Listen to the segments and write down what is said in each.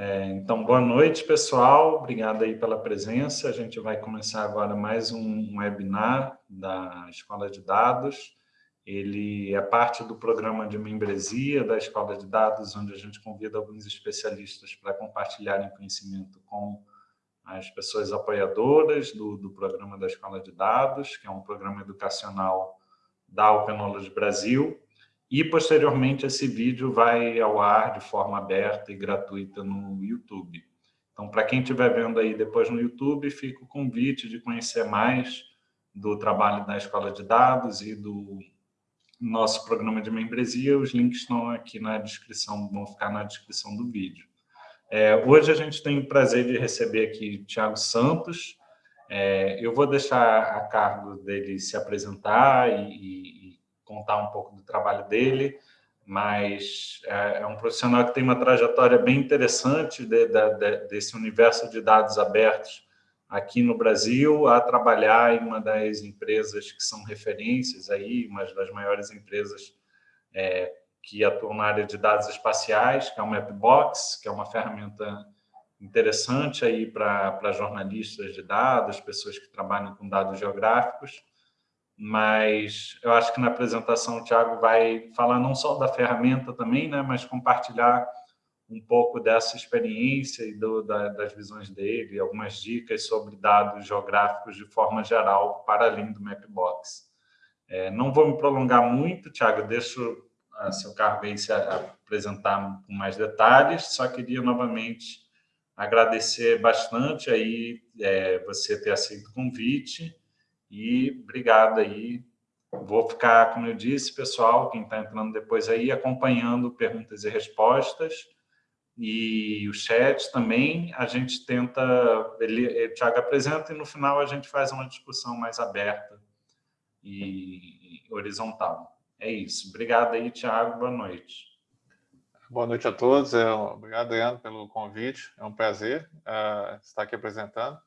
É, então, boa noite, pessoal. Obrigado aí pela presença. A gente vai começar agora mais um webinar da Escola de Dados. Ele é parte do programa de membresia da Escola de Dados, onde a gente convida alguns especialistas para compartilharem conhecimento com as pessoas apoiadoras do, do programa da Escola de Dados, que é um programa educacional da Knowledge Brasil, e, posteriormente, esse vídeo vai ao ar de forma aberta e gratuita no YouTube. Então, para quem estiver vendo aí depois no YouTube, fica o convite de conhecer mais do trabalho da Escola de Dados e do nosso programa de membresia. Os links estão aqui na descrição, vão ficar na descrição do vídeo. É, hoje a gente tem o prazer de receber aqui Tiago Santos. É, eu vou deixar a cargo dele se apresentar e, contar um pouco do trabalho dele, mas é, é um profissional que tem uma trajetória bem interessante de, de, de, desse universo de dados abertos aqui no Brasil, a trabalhar em uma das empresas que são referências aí, uma das maiores empresas é, que atuam na área de dados espaciais, que é o Mapbox, que é uma ferramenta interessante aí para jornalistas de dados, pessoas que trabalham com dados geográficos mas eu acho que na apresentação o Thiago vai falar não só da ferramenta também, né, mas compartilhar um pouco dessa experiência e do, da, das visões dele, algumas dicas sobre dados geográficos de forma geral, para além do Mapbox. É, não vou me prolongar muito, Thiago, deixo a seu cargo aí se apresentar com mais detalhes, só queria novamente agradecer bastante aí é, você ter aceito o convite, e obrigado aí. Vou ficar, como eu disse, pessoal, quem está entrando depois aí, acompanhando perguntas e respostas e o chat também. A gente tenta, ele, o Thiago apresenta e no final a gente faz uma discussão mais aberta e horizontal. É isso. Obrigado aí, Thiago. Boa noite. Boa noite a todos. É, obrigado, Leandro, pelo convite. É um prazer uh, estar aqui apresentando.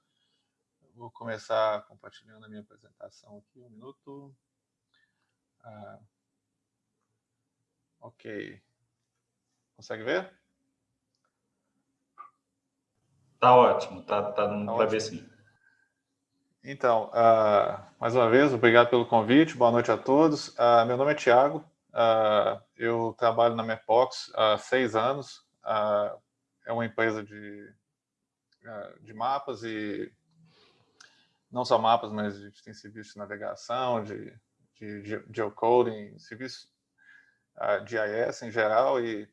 Vou começar compartilhando a minha apresentação aqui, um minuto. Ah, ok. Consegue ver? Tá ótimo, tá, tá dando tá para ver sim. Então, uh, mais uma vez, obrigado pelo convite, boa noite a todos. Uh, meu nome é Tiago, uh, eu trabalho na Mapox há seis anos, é uma empresa de, de mapas e não só mapas, mas a gente tem serviço de navegação, de, de, de geocoding, serviço uh, de IS em geral, e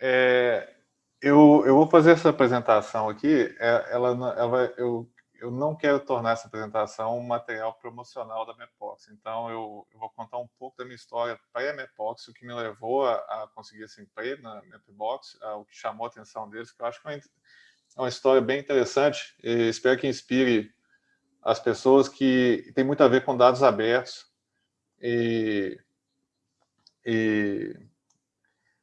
é, eu, eu vou fazer essa apresentação aqui, é, ela, ela vai, eu, eu não quero tornar essa apresentação um material promocional da Mapbox, então eu, eu vou contar um pouco da minha história Mapbox, o que me levou a, a conseguir esse emprego na Mapbox, uh, o que chamou a atenção deles, que eu acho que é uma é história bem interessante, espero que inspire as pessoas que tem muito a ver com dados abertos e, e,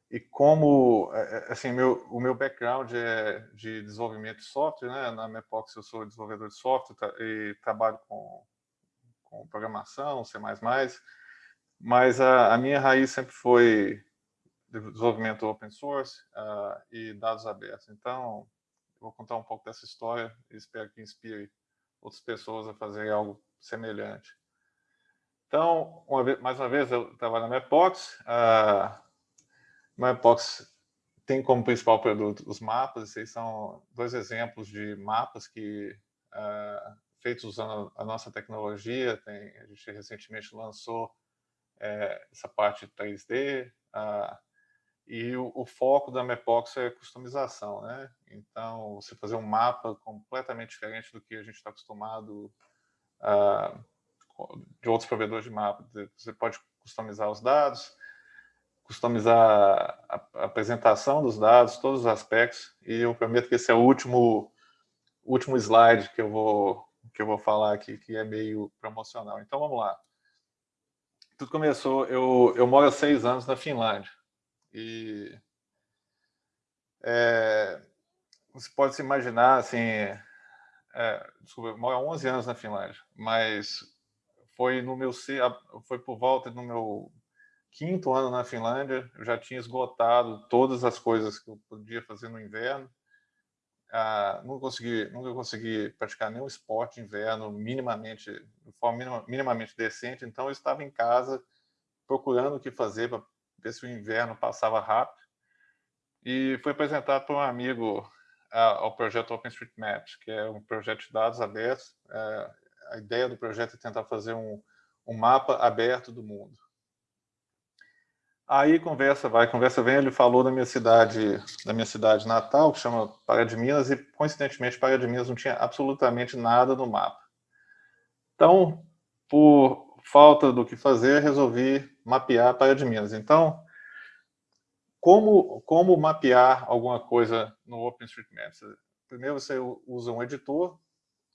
e como, é, é, assim, meu, o meu background é de desenvolvimento de software, né? na Mapox eu sou desenvolvedor de software e trabalho com, com programação, C++, mas a, a minha raiz sempre foi desenvolvimento open source uh, e dados abertos. Então, vou contar um pouco dessa história e espero que inspire outras pessoas a fazerem algo semelhante. Então, uma vez, mais uma vez, eu trabalho na Mapbox. A Mapbox tem como principal produto os mapas. Esses são dois exemplos de mapas que uh, feitos usando a nossa tecnologia. Tem, a gente recentemente lançou é, essa parte 3D. Uh, e o, o, foco da Mapbox é customização, né? Então, você fazer um mapa completamente diferente do que a gente está acostumado uh, de outros provedores de mapa. Você pode customizar os dados, customizar a, a apresentação dos dados, todos os aspectos, e eu prometo que esse é o último, último slide que eu vou que eu vou falar aqui, que é meio promocional. Então, vamos lá. Tudo começou, eu, eu moro há seis anos na Finlândia, e é, você pode se imaginar, assim, é, desculpa, eu moro há 11 anos na Finlândia, mas foi no meu foi por volta do meu quinto ano na Finlândia, eu já tinha esgotado todas as coisas que eu podia fazer no inverno. Ah, nunca, consegui, nunca consegui praticar nenhum esporte inverno minimamente, de forma minima, minimamente decente, então eu estava em casa procurando o que fazer para ver se o inverno passava rápido. E foi apresentado por um amigo ao projeto OpenStreetMaps, que é um projeto de dados abertos. É, a ideia do projeto é tentar fazer um, um mapa aberto do mundo. Aí conversa vai, conversa vem, ele falou da minha cidade, da minha cidade natal, que chama Pará de Minas, e coincidentemente Pará de Minas não tinha absolutamente nada no mapa. Então, por falta do que fazer, resolvi mapear Pará de Minas. Então, como, como mapear alguma coisa no OpenStreetMaps? Primeiro você usa um editor,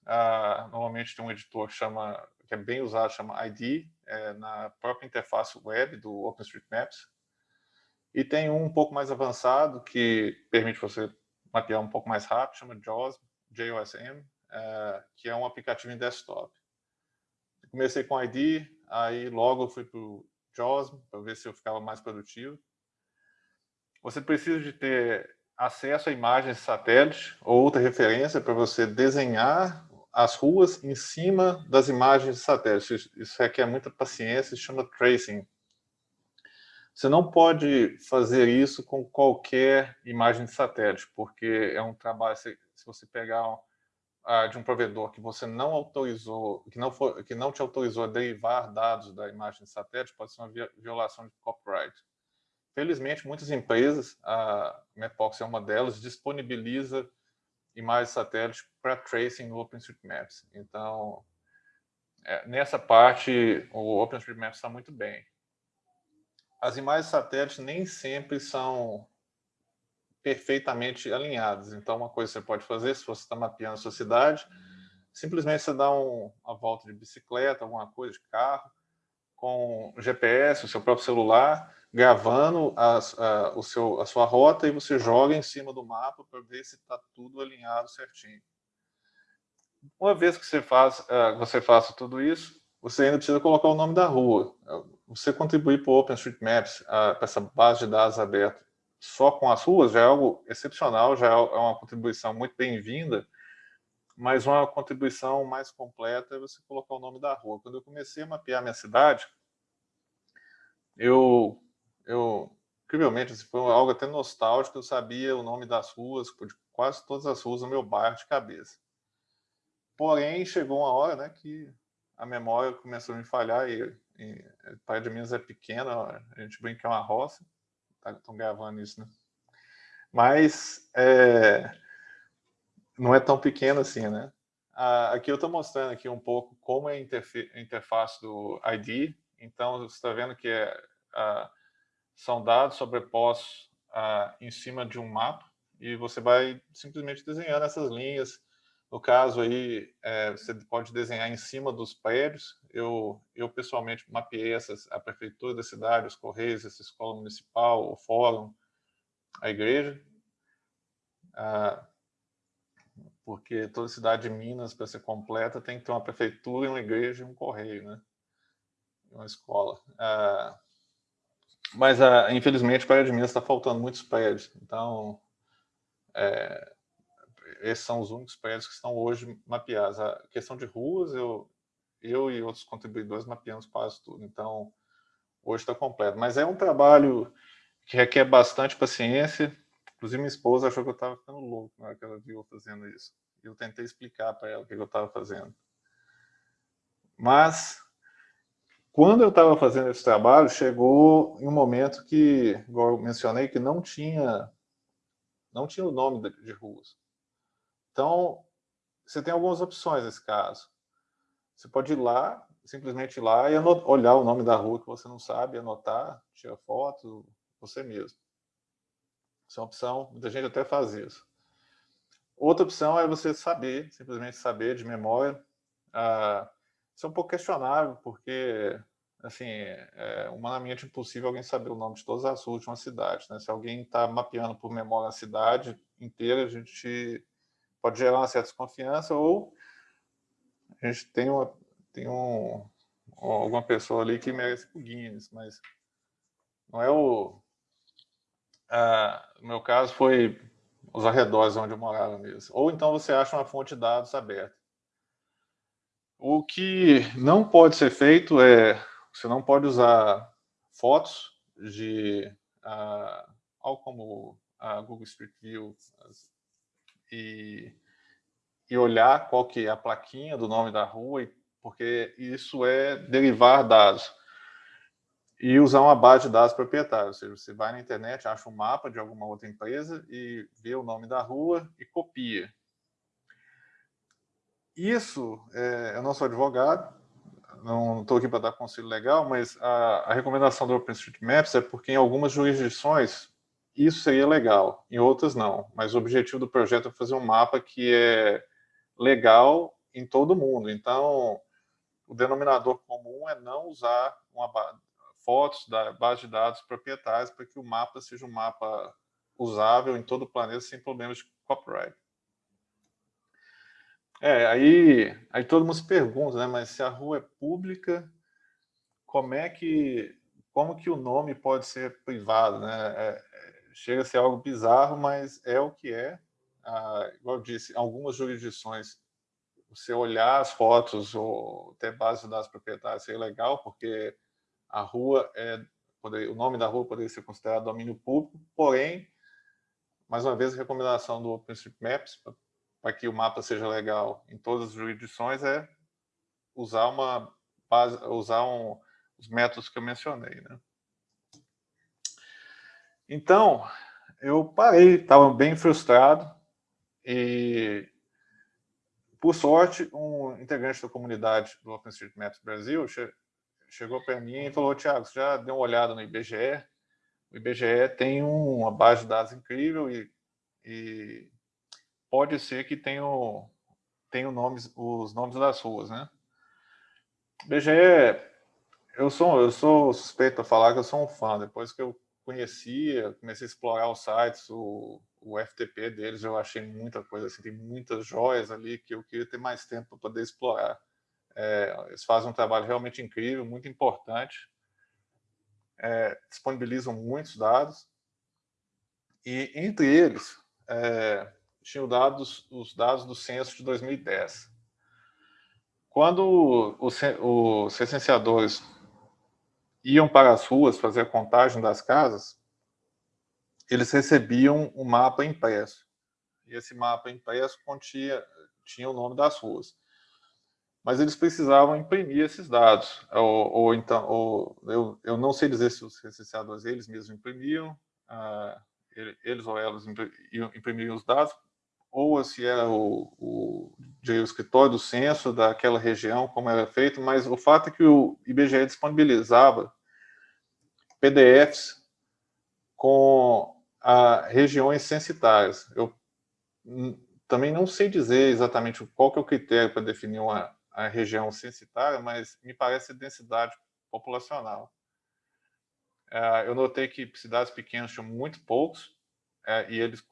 ah, normalmente tem um editor que, chama, que é bem usado, chama ID, é, na própria interface web do OpenStreetMaps. E tem um um pouco mais avançado que permite você mapear um pouco mais rápido, chama JOSM, JOSM, é, que é um aplicativo em desktop. Comecei com ID, aí logo fui para o Para ver se eu ficava mais produtivo você precisa de ter acesso a imagens de satélite ou outra referência para você desenhar as ruas em cima das imagens de satélite. Isso requer muita paciência, se chama tracing. Você não pode fazer isso com qualquer imagem de satélite, porque é um trabalho, se você pegar de um provedor que você não autorizou, que não, for, que não te autorizou a derivar dados da imagem de satélite, pode ser uma violação de copyright. Felizmente, muitas empresas, a Mapbox é uma delas, disponibiliza imagens satélite para tracing no OpenStreetMaps. Então, é, nessa parte, o OpenStreetMaps está muito bem. As imagens satélites nem sempre são perfeitamente alinhadas. Então, uma coisa que você pode fazer, se você está mapeando a sua cidade, simplesmente você dá um, uma volta de bicicleta, alguma coisa, de carro, com GPS, o seu próprio celular, gravando a, a, o seu, a sua rota e você joga em cima do mapa para ver se está tudo alinhado certinho. Uma vez que você, faz, uh, você faça tudo isso, você ainda precisa colocar o nome da rua. Você contribuir para o OpenStreetMaps, uh, para essa base de dados aberta, só com as ruas, já é algo excepcional, já é, é uma contribuição muito bem-vinda, mas uma contribuição mais completa é você colocar o nome da rua. Quando eu comecei a mapear minha cidade, eu eu, incrivelmente, assim, foi algo até nostálgico, eu sabia o nome das ruas, de quase todas as ruas do meu bairro de cabeça. Porém, chegou uma hora né, que a memória começou a me falhar, e, e Praia de Minas é pequena, a gente brinca é uma roça, estão gravando isso, né? Mas é, não é tão pequeno assim, né? Ah, aqui eu estou mostrando aqui um pouco como é a interface do ID, então você está vendo que é, a, são dados sobrepostos ah, em cima de um mapa e você vai simplesmente desenhando essas linhas. No caso aí, é, você pode desenhar em cima dos prédios. Eu, eu pessoalmente mapeei essas, a prefeitura da cidade, os correios, essa escola municipal, o fórum, a igreja. Ah, porque toda cidade de Minas, para ser completa, tem que ter uma prefeitura, uma igreja e um correio, né? Uma escola. Ah, mas, uh, infelizmente, para de Minas está faltando muitos prédios. Então, é, esses são os únicos prédios que estão hoje mapeados. A questão de ruas, eu, eu e outros contribuidores mapeamos quase tudo. Então, hoje está completo. Mas é um trabalho que requer bastante paciência. Inclusive, minha esposa achou que eu estava ficando louco na hora que ela viu fazendo isso. Eu tentei explicar para ela o que eu estava fazendo. Mas quando eu estava fazendo esse trabalho, chegou em um momento que, igual eu mencionei, que não tinha, não tinha o nome de ruas. Então, você tem algumas opções nesse caso. Você pode ir lá, simplesmente ir lá e olhar o nome da rua que você não sabe, anotar, tirar foto, você mesmo. Isso é uma opção, muita gente até faz isso. Outra opção é você saber, simplesmente saber de memória. Ah, isso é um pouco questionável, porque assim, é humanamente impossível alguém saber o nome de todas as últimas cidades. Né? Se alguém está mapeando por memória a cidade inteira, a gente pode gerar uma certa desconfiança ou a gente tem, uma, tem um, alguma pessoa ali que merece o Guinness, mas Não é o... Ah, no meu caso foi os arredores onde eu morava mesmo. Ou então você acha uma fonte de dados aberta. O que não pode ser feito é, você não pode usar fotos de, uh, algo como a Google Street View e, e olhar qual que é a plaquinha do nome da rua, porque isso é derivar dados e usar uma base de dados proprietária. Ou seja, você vai na internet, acha um mapa de alguma outra empresa e vê o nome da rua e copia. Isso, é, eu não sou advogado, não estou aqui para dar conselho legal, mas a, a, recomendação do OpenStreetMaps é porque em algumas jurisdições isso seria legal, em outras não. Mas o objetivo do projeto é fazer um mapa que é legal em todo mundo. Então, o denominador comum é não usar uma, fotos da base de dados proprietários para que o mapa seja um mapa usável em todo o planeta sem problemas de copyright. É, aí, aí todo mundo se pergunta, né, mas se a rua é pública, como é que, como que o nome pode ser privado, né? É, é chega a ser algo bizarro, mas é o que é. Ah, igual eu disse, algumas jurisdições, você olhar as fotos ou ter base de dados proprietários seria legal, porque a rua é, o nome da rua poderia ser considerado domínio público, porém, mais uma vez, a recomendação do OpenStreetMaps para que o mapa seja legal em todas as jurisdições é usar uma base, usar um, os métodos que eu mencionei, né? Então, eu parei, estava bem frustrado e, por sorte, um integrante da comunidade do OpenStreetMaps Brasil chegou para mim e falou, Tiago, você já deu uma olhada no IBGE? O IBGE tem uma base de dados incrível e, e pode ser que tenha, tenha nomes, os nomes das ruas, né? IBGE, eu sou, eu sou suspeito a falar que eu sou um fã. Depois que eu conhecia, comecei a explorar os sites, o, o FTP deles, eu achei muita coisa, assim, tem muitas joias ali que eu queria ter mais tempo para poder explorar. É, eles fazem um trabalho realmente incrível, muito importante. É, disponibilizam muitos dados. E, entre eles, é, tinham dados, os dados do censo de 2010. Quando os, os recenseadores iam para as ruas fazer a contagem das casas, eles recebiam um mapa impresso. E esse mapa impresso continha, tinha o nome das ruas mas eles precisavam imprimir esses dados, ou, ou então, ou, eu, eu não sei dizer se os recenseadores eles mesmos imprimiam, uh, eles ou elas imprimiam os dados, ou se era o, o, o escritório do censo daquela região, como era feito, mas o fato é que o IBGE disponibilizava PDFs com a, regiões censitárias. Eu também não sei dizer exatamente qual que é o critério para definir uma a região censitária, mas me parece densidade populacional. É, eu notei que cidades pequenas tinham muito poucos, é, e eles,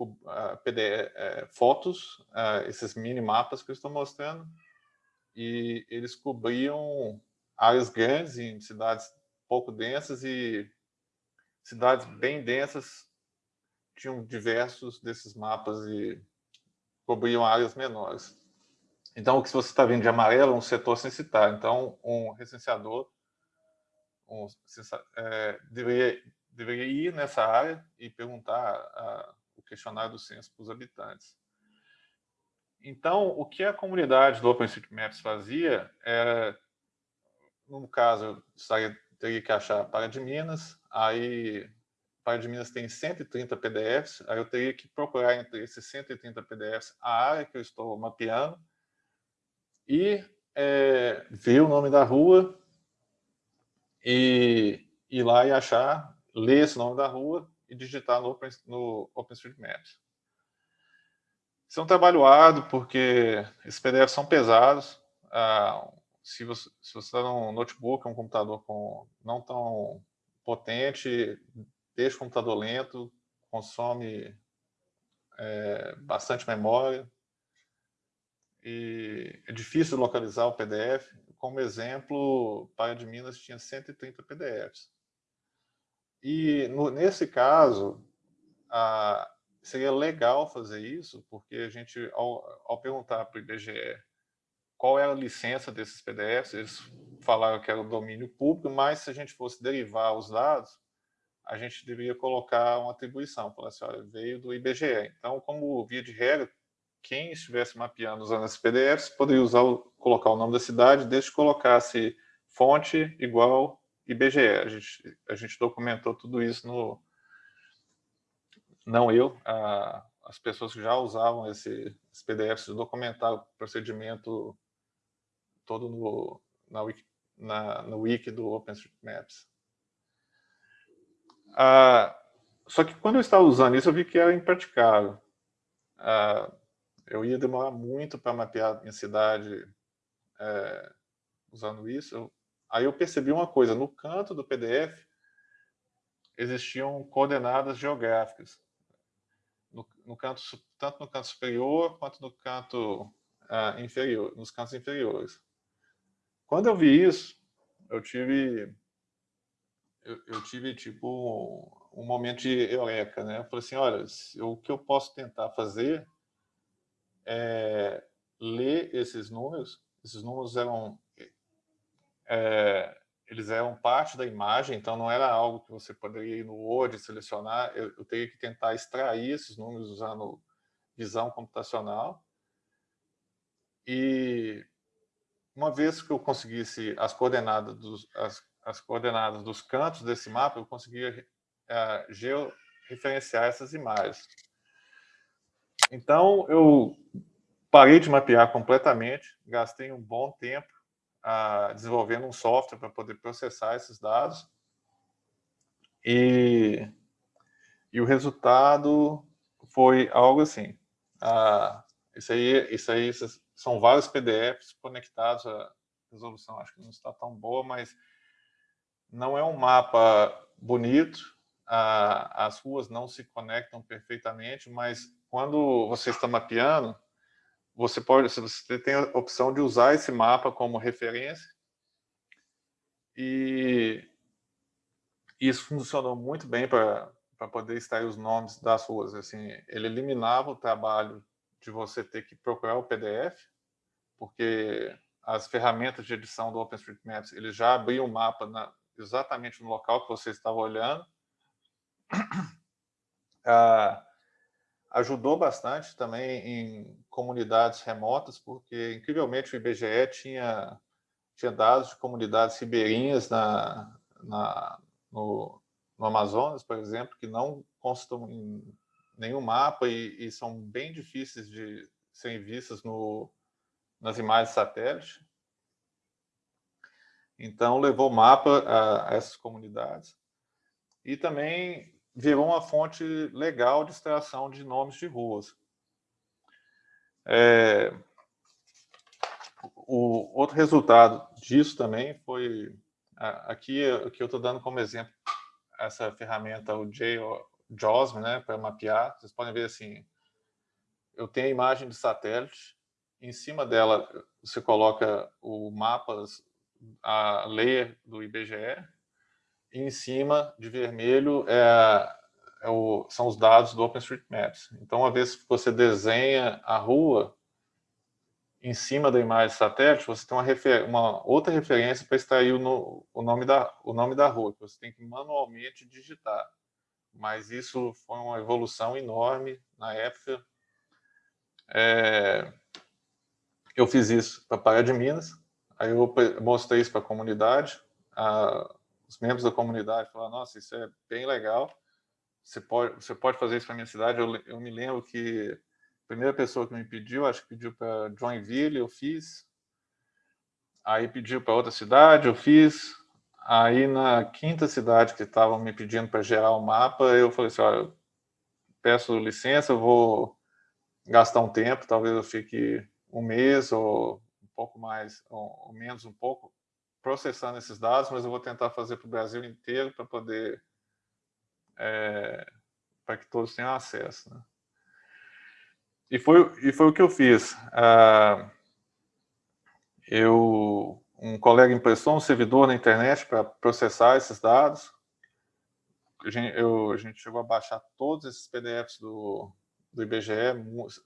PD, é, fotos, esses mini mapas que eu estou mostrando, e eles cobriam áreas grandes em cidades pouco densas e cidades bem densas tinham diversos desses mapas e cobriam áreas menores. Então, o que você está vendo de amarelo é um setor censitário. Então, um recenseador um, é, deveria, deveria ir nessa área e perguntar a, o questionário do censo para os habitantes. Então, o que a comunidade do OpenStreetMaps fazia era, no caso, eu teria que achar para de Minas, aí para de Minas tem 130 PDFs, aí eu teria que procurar entre esses 130 PDFs a área que eu estou mapeando, e é, ver o nome da rua e ir lá e achar, ler esse nome da rua e digitar no, Open, no OpenStreetMaps. Isso é um trabalho árduo, porque esses PDFs são pesados. Ah, se você está num notebook, um computador com, não tão potente, deixa o computador lento, consome é, bastante memória, e é difícil localizar o PDF. Como exemplo, Paia de Minas tinha 130 PDFs. e no, nesse caso, a, seria legal fazer isso, porque a gente, ao, ao perguntar para o IBGE qual era a licença desses PDFs, eles falaram que era o domínio público, mas se a gente fosse derivar os dados, a gente deveria colocar uma atribuição, falar assim, olha, veio do IBGE. Então, como via de regra, quem estivesse mapeando usando esses PDFs poderia usar, colocar o nome da cidade, desde que colocasse fonte igual IBGE. A gente, a gente documentou tudo isso no... Não eu, a, as pessoas que já usavam esse, esses PDFs documentaram o procedimento todo no, na, wiki, na, no wiki do OpenStreetMaps. Ah, só que quando eu estava usando isso, eu vi que era impraticável. Ah, eu ia demorar muito para mapear minha cidade é, usando isso. Aí eu percebi uma coisa, no canto do PDF existiam coordenadas geográficas. No, no canto, tanto no canto superior quanto no canto ah, inferior, nos cantos inferiores. Quando eu vi isso, eu tive eu, eu tive tipo um, um, momento de eureka, né? Eu falei assim, olha, o que eu posso tentar fazer é ler esses números. Esses números eram é, eles eram parte da imagem, então não era algo que você poderia ir no Word selecionar. Eu, eu teria que tentar extrair esses números usando visão computacional. E uma vez que eu conseguisse as coordenadas dos, as as coordenadas dos cantos desse mapa, eu conseguia uh, georreferenciar essas imagens. Então, eu parei de mapear completamente, gastei um bom tempo uh, desenvolvendo um software para poder processar esses dados, e, e o resultado foi algo assim. Uh, isso, aí, isso aí são vários PDFs conectados, a resolução. Acho que não está tão boa, mas não é um mapa bonito, as ruas não se conectam perfeitamente, mas quando você está mapeando, você pode, você tem a opção de usar esse mapa como referência. E isso funcionou muito bem para poder extrair os nomes das ruas. Assim, ele eliminava o trabalho de você ter que procurar o PDF, porque as ferramentas de edição do OpenStreetMaps, ele já abriam o mapa na, exatamente no local que você estava olhando. Ah, ajudou bastante também em comunidades remotas, porque, incrivelmente, o IBGE tinha, tinha dados de comunidades ribeirinhas na, na, no, no Amazonas, por exemplo, que não constam nenhum mapa e, e são bem difíceis de serem vistas no, nas imagens satélite. Então, levou mapa a, a essas comunidades. E também virou uma fonte legal de extração de nomes de ruas. É, o outro resultado disso também foi, aqui que eu estou dando como exemplo, essa ferramenta, o JAWSM, né, para mapear. Vocês podem ver assim, eu tenho a imagem de satélite, em cima dela você coloca o mapas a layer do IBGE, e em cima, de vermelho, é, é o, são os dados do OpenStreetMaps. Então, uma vez que você desenha a rua, em cima da imagem satélite, você tem uma, refer uma outra referência para extrair o, no, o, nome da, o nome da rua, que você tem que manualmente digitar. Mas isso foi uma evolução enorme na época. É, eu fiz isso para Pará de Minas, Aí eu mostrei isso para a comunidade, os membros da comunidade falaram, nossa, isso é bem legal, você pode, você pode fazer isso para minha cidade. Eu, eu me lembro que a primeira pessoa que me pediu, acho que pediu para Joinville, eu fiz. Aí pediu para outra cidade, eu fiz. Aí na quinta cidade que estavam me pedindo para gerar o um mapa, eu falei assim, olha, peço licença, eu vou gastar um tempo, talvez eu fique um mês ou pouco mais, ou, menos um pouco, processando esses dados, mas eu vou tentar fazer para o Brasil inteiro para poder, é, para que todos tenham acesso. Né? E, foi, e foi o que eu fiz. Ah, eu, um colega emprestou um servidor na internet para processar esses dados. a gente, eu, a gente chegou a baixar todos esses PDFs do, do IBGE,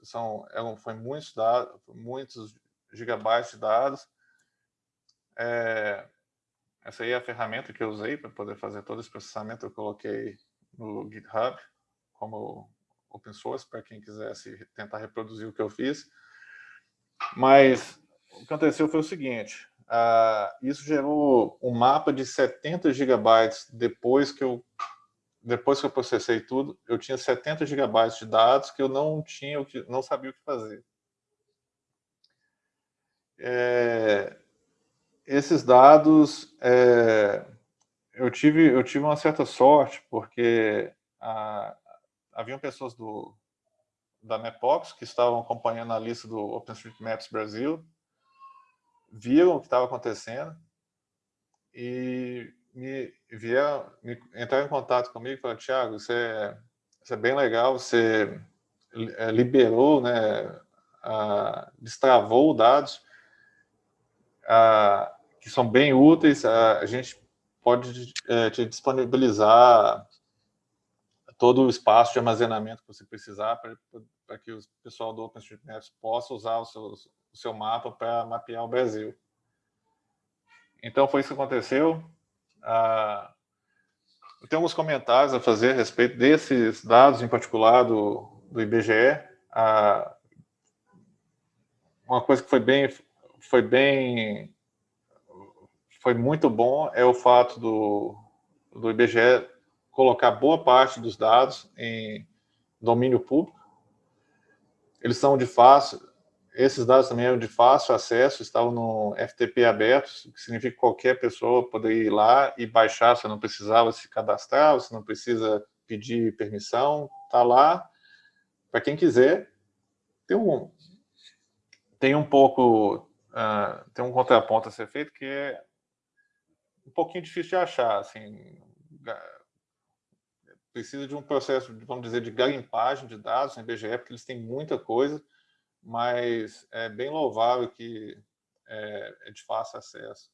são, é foi muitos dados, muitos gigabytes de dados. É, essa aí é a ferramenta que eu usei para poder fazer todo esse processamento, eu coloquei no GitHub como open source para quem quisesse tentar reproduzir o que eu fiz. Mas o que aconteceu foi o seguinte, uh, isso gerou um mapa de 70 gigabytes depois que eu depois que eu processei tudo, eu tinha 70 gigabytes de dados que eu não tinha, não sabia o que fazer. É, esses dados, é, eu tive eu tive uma certa sorte porque a, haviam pessoas do da Mapbox que estavam acompanhando a lista do OpenStreetMaps Brasil, viram o que estava acontecendo e me vieram, me, entraram em contato comigo e falaram, Thiago, isso é, isso é bem legal, você é, liberou, né, a, destravou dados que são bem úteis, a, a gente pode é, te disponibilizar todo o espaço de armazenamento que você precisar para que o pessoal do OpenStreetMaps possa usar o seu, o seu mapa para mapear o Brasil. Então, foi isso que aconteceu. Ah, eu tenho alguns comentários a fazer a respeito desses dados, em particular do, do IBGE. Ah, uma coisa que foi bem, foi bem, foi muito bom é o fato do, do IBGE colocar boa parte dos dados em domínio público. Eles são de fácil, esses dados também eram de fácil acesso, estavam no FTP aberto, que significa que qualquer pessoa poderia ir lá e baixar, você não precisava se cadastrar, você não precisa pedir permissão, está lá, para quem quiser. Tem um, tem um pouco, uh, tem um contraponto a ser feito que é um pouquinho difícil de achar, assim, precisa de um processo, vamos dizer, de garimpagem de dados no IBGE, porque eles têm muita coisa, mas é bem louvável que é, é de fácil acesso.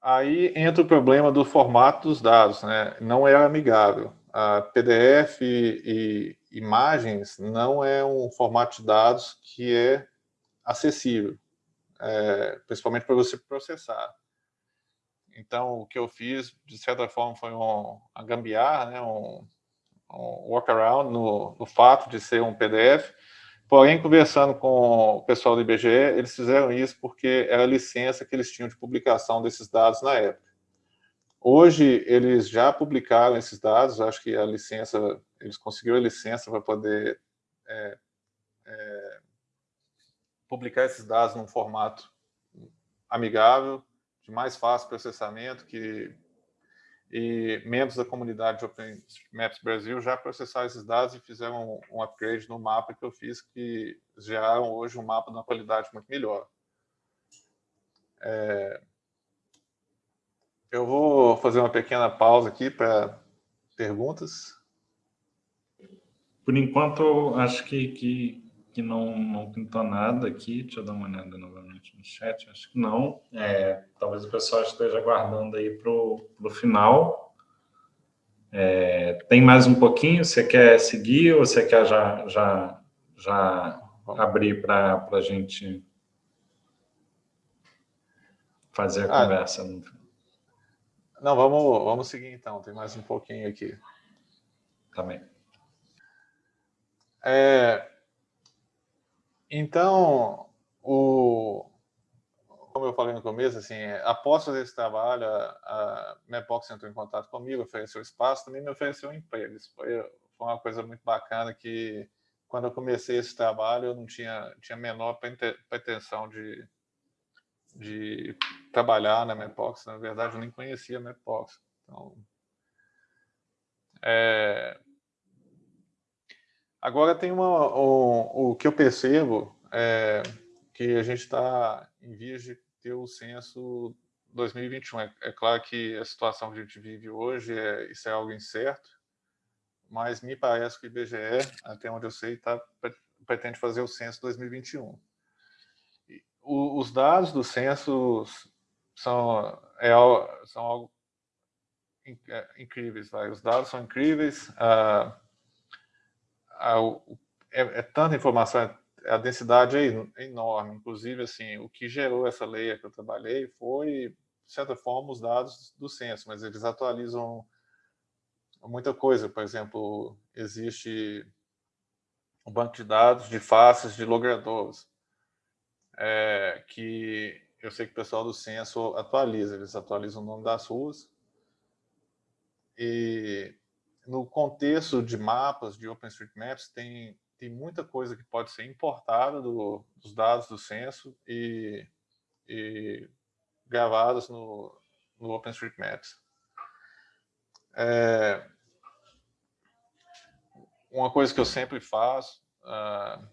Aí entra o problema do formato dos dados, né? não é amigável. A PDF e, e imagens não é um formato de dados que é acessível, é, principalmente para você processar. Então, o que eu fiz, de certa forma, foi um, uma gambiarra, né? um, um workaround no, no fato de ser um PDF, Porém, conversando com o pessoal do IBGE, eles fizeram isso porque era a licença que eles tinham de publicação desses dados na época. Hoje, eles já publicaram esses dados, acho que a licença, eles conseguiram a licença para poder é, é, publicar esses dados num formato amigável, de mais fácil processamento, que e membros da comunidade de OpenMaps Brasil já processaram esses dados e fizeram um, upgrade no mapa que eu fiz, que geraram hoje um mapa de uma qualidade muito melhor. É... Eu vou fazer uma pequena pausa aqui para perguntas. Por enquanto, acho que, que, que não, não pintou nada aqui. Deixa eu dar uma olhada novamente no chat. Acho que não. É, talvez o pessoal esteja aguardando aí para o final. É, tem mais um pouquinho? Você quer seguir ou você quer já, já, já abrir para a gente fazer a ah, conversa? Não, vamos, vamos seguir então. Tem mais um pouquinho aqui. Também. É, então, o, como eu falei no começo, assim, após fazer esse trabalho, a, a Mapbox entrou em contato comigo, ofereceu espaço, também me ofereceu um emprego. Isso foi, foi uma coisa muito bacana que, quando eu comecei esse trabalho, eu não tinha, tinha menor pretensão de, de trabalhar na Mapbox. Na verdade, eu nem conhecia a Mapbox. Então, é... Agora tem uma, o, que eu percebo é, que a gente está em vias de ter o censo 2021. É, é, claro que a situação que a gente vive hoje, é, isso é algo incerto, mas me parece que o IBGE, até onde eu sei, tá, pretende fazer o censo 2021. O, os dados do censo são, é, são algo é, incríveis, vai. os dados são incríveis, uh, uh, é, é, tanta informação, a densidade é enorme, inclusive, assim, o que gerou essa lei que eu trabalhei foi, de certa forma, os dados do censo, mas eles atualizam muita coisa, por exemplo, existe um banco de dados de faces de logradores, é, que eu sei que o pessoal do censo atualiza, eles atualizam o nome das ruas, e no contexto de mapas, de OpenStreetMaps, tem, tem muita coisa que pode ser importada do, dos dados do censo e, e gravadas no, no OpenStreetMaps. É, uma coisa que eu sempre faço, uh,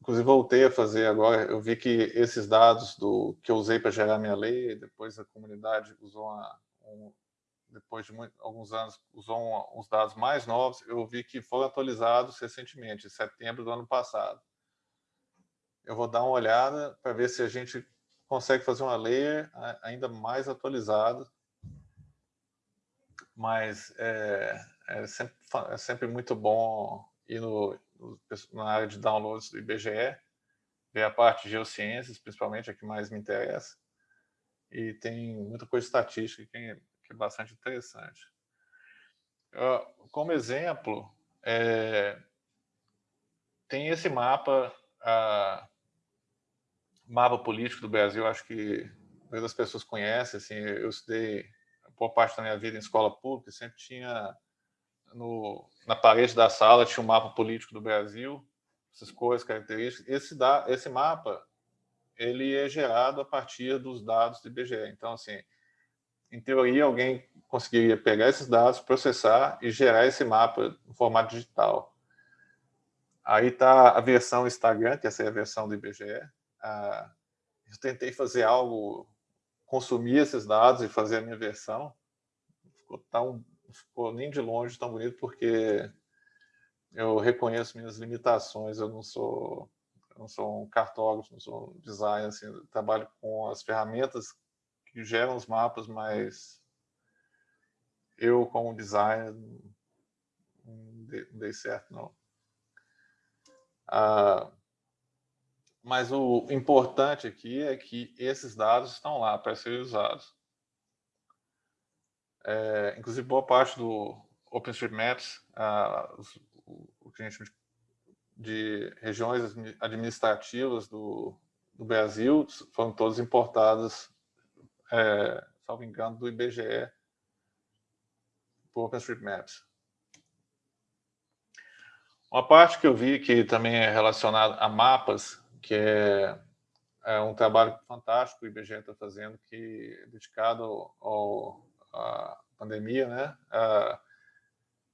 inclusive voltei a fazer agora, eu vi que esses dados do que eu usei para gerar minha lei, depois a comunidade usou uma, um, depois de muito, alguns anos, usou uns dados mais novos, eu vi que foram atualizados recentemente, em setembro do ano passado. Eu vou dar uma olhada para ver se a gente consegue fazer uma layer ainda mais atualizada, mas é, é, sempre, é sempre muito bom ir no, no, na área de downloads do IBGE, ver a parte de geociências, principalmente, a que mais me interessa, e tem muita coisa estatística que é que é bastante interessante. Uh, como exemplo, é, tem esse mapa, uh, mapa político do Brasil, acho que muitas pessoas conhecem, assim, eu estudei por parte da minha vida em escola pública, sempre tinha no, na parede da sala tinha um mapa político do Brasil, essas cores, características. Esse, da, esse mapa ele é gerado a partir dos dados do IBGE. Então, assim, em teoria, alguém conseguiria pegar esses dados, processar e gerar esse mapa em formato digital. Aí está a versão Instagram, que essa é a versão do IBGE. Ah, eu tentei fazer algo, consumir esses dados e fazer a minha versão. Ficou tão, ficou nem de longe tão bonito, porque eu reconheço minhas limitações. Eu não sou, eu não sou um cartógrafo, não sou um designer. Assim, trabalho com as ferramentas que geram os mapas, mas eu, como designer, não dei certo, não. Ah, mas o importante aqui é que esses dados estão lá para serem usados. É, inclusive, boa parte do OpenStreetMaps, ah, o que a gente de regiões administrativas do, do Brasil foram todas importadas é, salvo engano, do IBGE por OpenStreetMaps. Uma parte que eu vi que também é relacionada a mapas, que é, é um trabalho fantástico que o IBGE está fazendo, que é dedicado ao, à pandemia, né? Uh,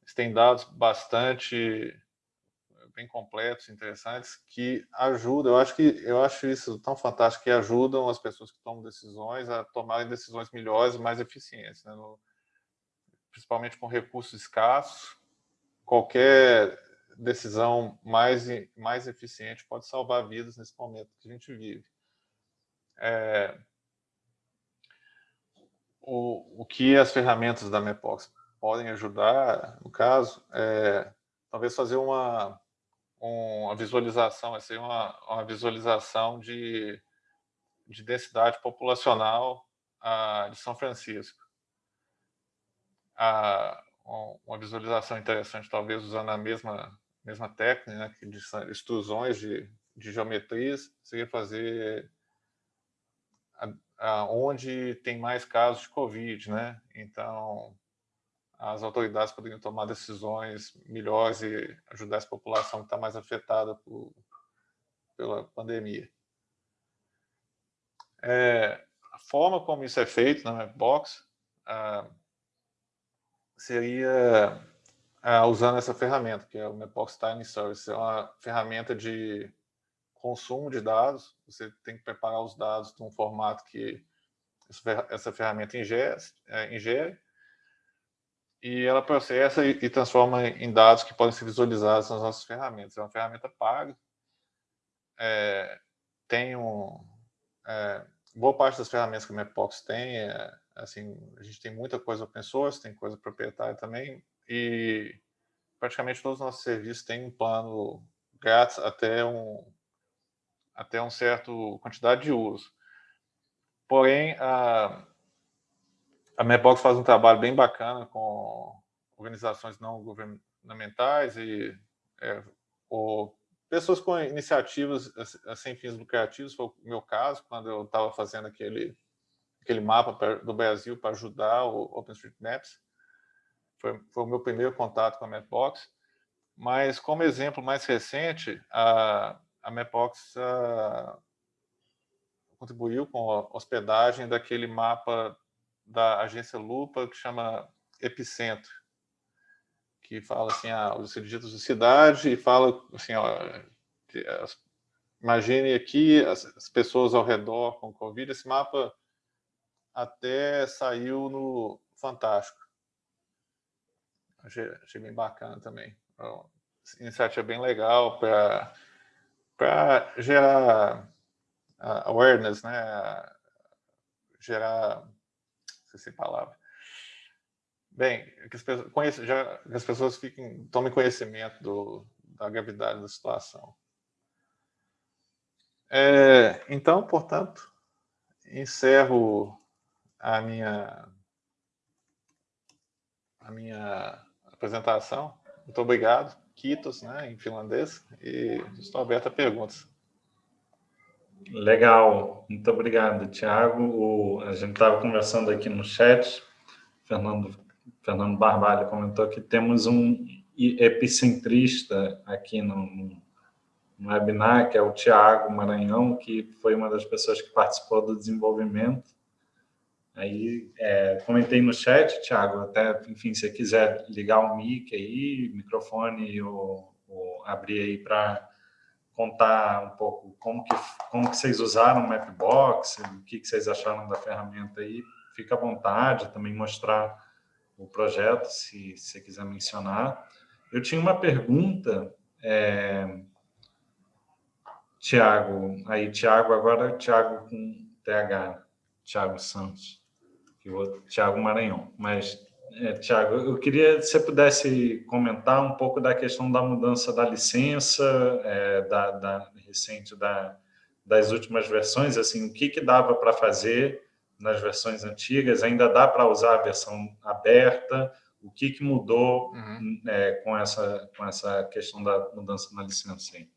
eles têm dados bastante bem completos, interessantes, que ajudam, eu acho que eu acho isso tão fantástico, que ajudam as pessoas que tomam decisões a tomarem decisões melhores mais eficientes, né? no, principalmente com recursos escassos, qualquer decisão mais, mais eficiente pode salvar vidas nesse momento que a gente vive. É, o, o que as ferramentas da MEPOX podem ajudar, no caso, é talvez fazer uma, uma visualização, assim, uma, uma visualização de, de densidade populacional uh, de São Francisco. Uh, uma visualização interessante, talvez usando a mesma, mesma técnica, né, de extrusões de, de geometrias, seria fazer a, a, onde tem mais casos de Covid, né? Então, as autoridades poderiam tomar decisões melhores e ajudar essa população que está mais afetada por, pela pandemia. É, a forma como isso é feito na Mapbox ah, seria ah, usando essa ferramenta, que é o Mapbox Timing Service. É uma ferramenta de consumo de dados. Você tem que preparar os dados de um formato que essa ferramenta ingere, é, ingere e ela processa e, e, transforma em dados que podem ser visualizados nas nossas ferramentas. É uma ferramenta paga, é, tem um... É, boa parte das ferramentas que o Mapbox tem é, Assim, a gente tem muita coisa open source, tem coisa proprietária também, e praticamente todos os nossos serviços têm um plano grátis até um até um certo quantidade de uso. Porém, a, a Mapbox faz um trabalho bem bacana com organizações não governamentais e é, ou pessoas com iniciativas sem fins lucrativos, foi o meu caso, quando eu estava fazendo aquele, aquele mapa do Brasil para ajudar o OpenStreetMaps. Foi, foi o meu primeiro contato com a Mapbox. Mas, como exemplo mais recente, a, a Mapbox a, contribuiu com a hospedagem daquele mapa da agência Lupa que chama Epicentro, que fala assim, ah, os ditos de cidade e fala assim, ó, imagine aqui as, as, pessoas ao redor com Covid, esse mapa até saiu no Fantástico. Achei, achei bem bacana também. Então, iniciativa bem legal para gerar awareness, né? gerar sei palavra. Bem, que as pessoas, já, que as pessoas fiquem, tomem conhecimento do, da gravidade da situação. É, então, portanto, encerro a minha, a minha apresentação. Muito obrigado, Kitos, né, em finlandês, e estou aberto a perguntas. Legal, muito obrigado, Tiago. A gente estava conversando aqui no chat, Fernando, Fernando Barbalho comentou que temos um epicentrista aqui no, no webinar, que é o Tiago Maranhão, que foi uma das pessoas que participou do desenvolvimento. Aí, é, comentei no chat, Tiago, até, enfim, se você quiser ligar o mic aí, microfone, ou, ou abrir aí para contar um pouco como que, como que vocês usaram o Mapbox, o que, que vocês acharam da ferramenta aí, fica à vontade, também mostrar o projeto, se, você quiser mencionar. Eu tinha uma pergunta, é, Tiago, aí Tiago, agora Tiago com TH, Tiago Santos, e o outro Tiago Maranhão, mas é, Tiago, eu queria se você pudesse comentar um pouco da questão da mudança da licença, é, da, da, recente da, das últimas versões, assim, o que, que dava para fazer nas versões antigas, ainda dá para usar a versão aberta, o que, que mudou uhum. é, com, essa, com essa questão da mudança na licença? Aí?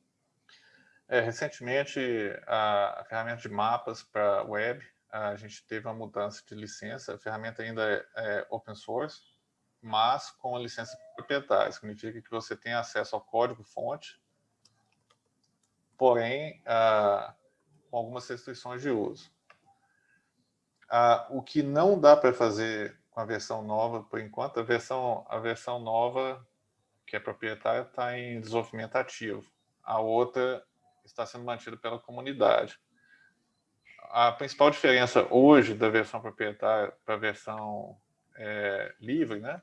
É, recentemente, a, a ferramenta de mapas para web a gente teve uma mudança de licença, a ferramenta ainda é, é open source, mas com a licença proprietária, significa que você tem acesso ao código-fonte, porém, ah, com algumas restrições de uso. Ah, o que não dá para fazer com a versão nova, por enquanto, a versão, a versão nova, que é proprietária, está em desenvolvimento ativo. A outra está sendo mantida pela comunidade a principal diferença hoje da versão proprietária para a versão é, livre, né?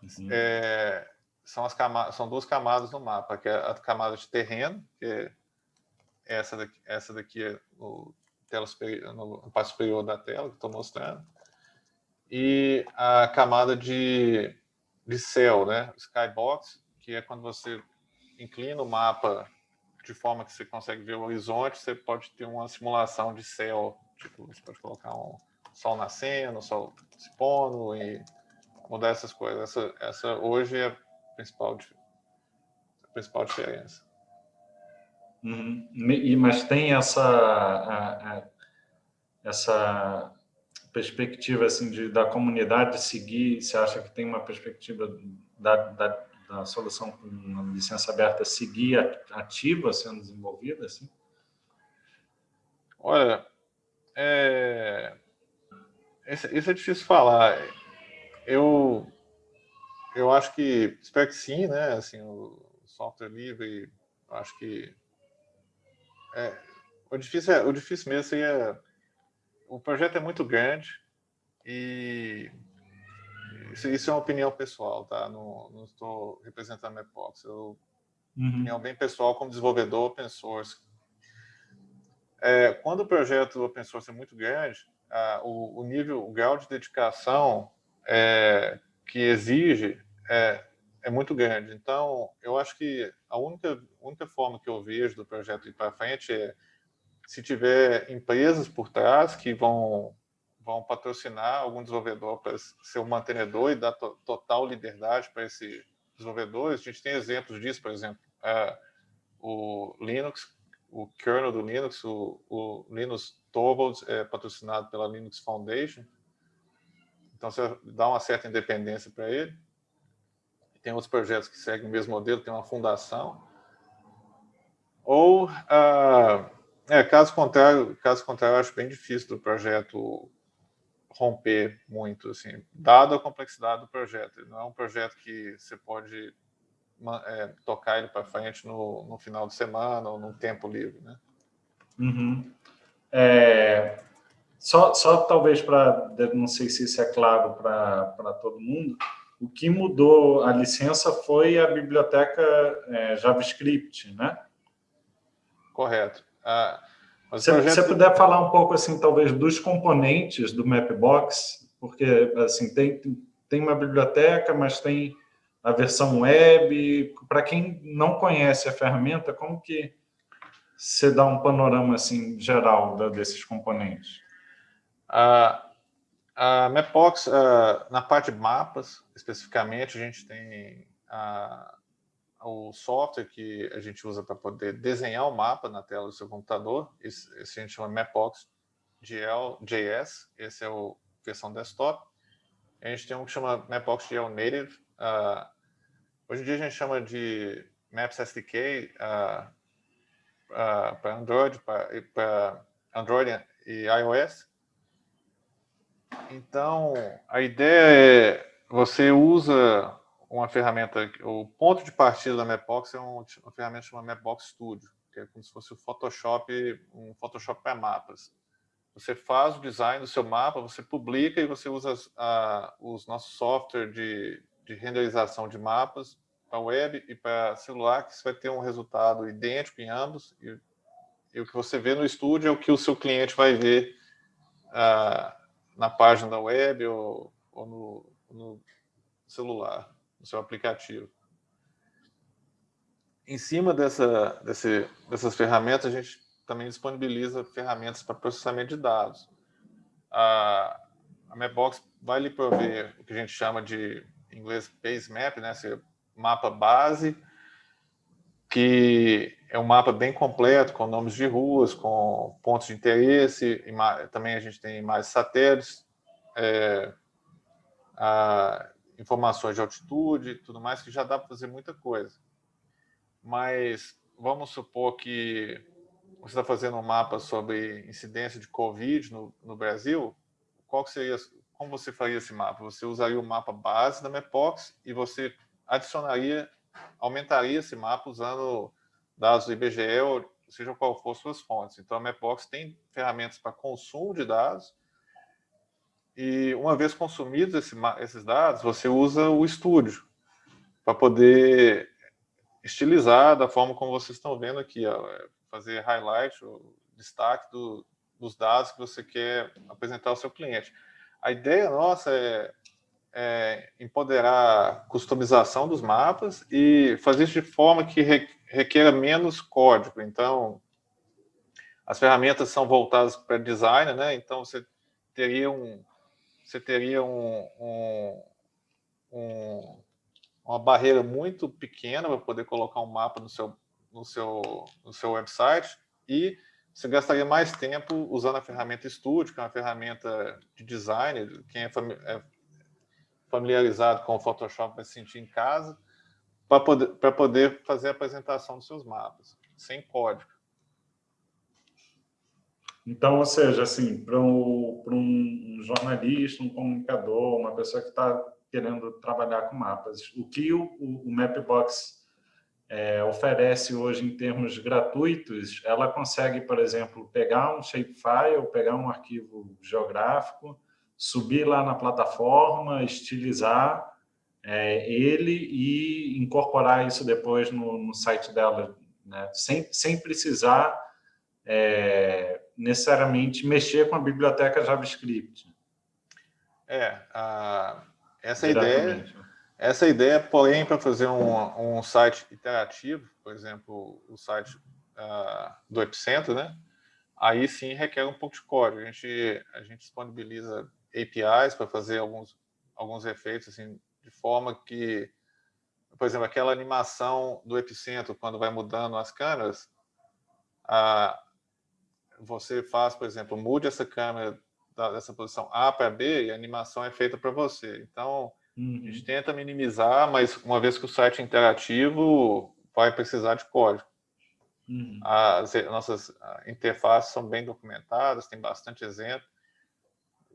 Uhum. É, são, as camadas, são duas camadas no mapa, que é a camada de terreno, que é essa daqui, essa daqui é no, tela superior, no, passo superior da tela, que estou mostrando, e a camada de, de céu, né? Skybox, que é quando você inclina o mapa de forma que você consegue ver o horizonte, você pode ter uma simulação de céu, tipo, você pode colocar um sol nascendo, sol se pondo e mudar essas coisas. Essa, essa hoje é a principal, a principal diferença. Uhum. E, mas tem essa, a, a, essa perspectiva assim de, da comunidade seguir, você acha que tem uma perspectiva da, da da solução com licença aberta seguir ativa sendo desenvolvida? Assim? Olha, é... isso é difícil falar. Eu, eu acho que, espero que sim, né? Assim, o software livre, eu acho que é, o difícil é, o difícil mesmo seria o projeto é muito grande e isso, isso, é uma opinião pessoal, tá? Não, não estou representando a Mapbox. Eu, uhum. Opinião bem pessoal como desenvolvedor open source. É, quando o projeto open source é muito grande, o, o, nível, o grau de dedicação é, que exige é, é muito grande. Então, eu acho que a única, única forma que eu vejo do projeto ir para frente é se tiver empresas por trás que vão, vão patrocinar algum desenvolvedor para ser o mantenedor e dar to, total liberdade para esses desenvolvedores. A gente tem exemplos disso, por exemplo, é, o Linux, o kernel do Linux, o, o Linux Torvalds é patrocinado pela Linux Foundation, então você dá uma certa independência para ele. Tem outros projetos que seguem o mesmo modelo, tem uma fundação. Ou, ah, é, caso contrário, caso contrário, eu acho bem difícil do projeto romper muito, assim, dado a complexidade do projeto. Ele não é um projeto que você pode é, tocar ele para frente no, no, final de semana ou num tempo livre, né? Uhum. É, só, só talvez para, não sei se isso é claro para todo mundo, o que mudou a licença foi a biblioteca é, JavaScript, né? Correto. Ah, se você puder falar um pouco, assim, talvez, dos componentes do Mapbox, porque, assim, tem, tem uma biblioteca, mas tem a versão web. Para quem não conhece a ferramenta, como que você dá um panorama, assim, geral desses componentes? A, a Mapbox, na parte de mapas, especificamente, a gente tem a, o software que a gente usa para poder desenhar o mapa na tela do seu computador. Esse, esse a gente chama Mapbox GL.js, esse é a versão desktop. A gente tem um que chama Mapbox GL Native. Uh, hoje em dia a gente chama de Maps SDK uh, uh, para Android, para Android e iOS. Então, a ideia é você usa uma ferramenta, o ponto de partida da Mapbox é uma ferramenta chamada Mapbox Studio, que é como se fosse o Photoshop, um Photoshop para mapas. Você faz o design do seu mapa, você publica e você usa a, os nossos software de, de renderização de mapas para web e para celular, que você vai ter um resultado idêntico em ambos. E, e, o que você vê no estúdio é o que o seu cliente vai ver uh, na página da web ou, ou no, no celular, no seu aplicativo. Em cima dessa, desse, dessas ferramentas, a gente também disponibiliza ferramentas para processamento de dados. A, a Mapbox vai lhe prover o que a gente chama de, em inglês, base map, né? Esse mapa base, que é um mapa bem completo, com nomes de ruas, com pontos de interesse, também a gente tem imagens satélites, é, a, informações de altitude, tudo mais, que já dá para fazer muita coisa. Mas vamos supor que você está fazendo um mapa sobre incidência de Covid no, no Brasil, qual seria, como você faria esse mapa? Você usaria o mapa base da Mapbox e você adicionaria, aumentaria esse mapa usando dados do IBGE, ou seja qual for suas fontes. Então, a Mapbox tem ferramentas para consumo de dados, e uma vez consumidos esse, esses dados, você usa o estúdio para poder estilizar da forma como vocês estão vendo aqui, ó, é fazer highlight, o destaque do, dos dados que você quer apresentar ao seu cliente. A ideia nossa é, é empoderar a customização dos mapas e fazer isso de forma que requer menos código. Então, as ferramentas são voltadas para design, né? Então, você teria um, você teria um, um, um, uma barreira muito pequena para poder colocar um mapa no seu, no, seu, no seu website e você gastaria mais tempo usando a ferramenta Studio, que é uma ferramenta de design, quem é, é familiarizado com o Photoshop vai se sentir em casa, para poder, poder fazer a apresentação dos seus mapas, sem código. Então, ou seja, assim, para um, um, jornalista, um comunicador, uma pessoa que está querendo trabalhar com mapas, o que o, o Mapbox é, oferece hoje em termos gratuitos, ela consegue, por exemplo, pegar um shapefile, pegar um arquivo geográfico, subir lá na plataforma, estilizar é, ele e incorporar isso depois no, no site dela, né? sem, sem precisar é, necessariamente mexer com a biblioteca JavaScript. É, a, essa ideia, essa ideia, porém, para fazer um, um site interativo, por exemplo, o site uh, do Epicentro, né? Aí sim requer um pouco de código. A gente, a gente disponibiliza APIs para fazer alguns, alguns efeitos, assim, de forma que, por exemplo, aquela animação do Epicentro, quando vai mudando as câmeras, a, você faz, por exemplo, mude essa câmera dessa posição A para B e a animação é feita para você. Então, uhum. a gente tenta minimizar, mas uma vez que o site é interativo, vai precisar de código. Uhum. As nossas interfaces são bem documentadas, tem bastante exemplo.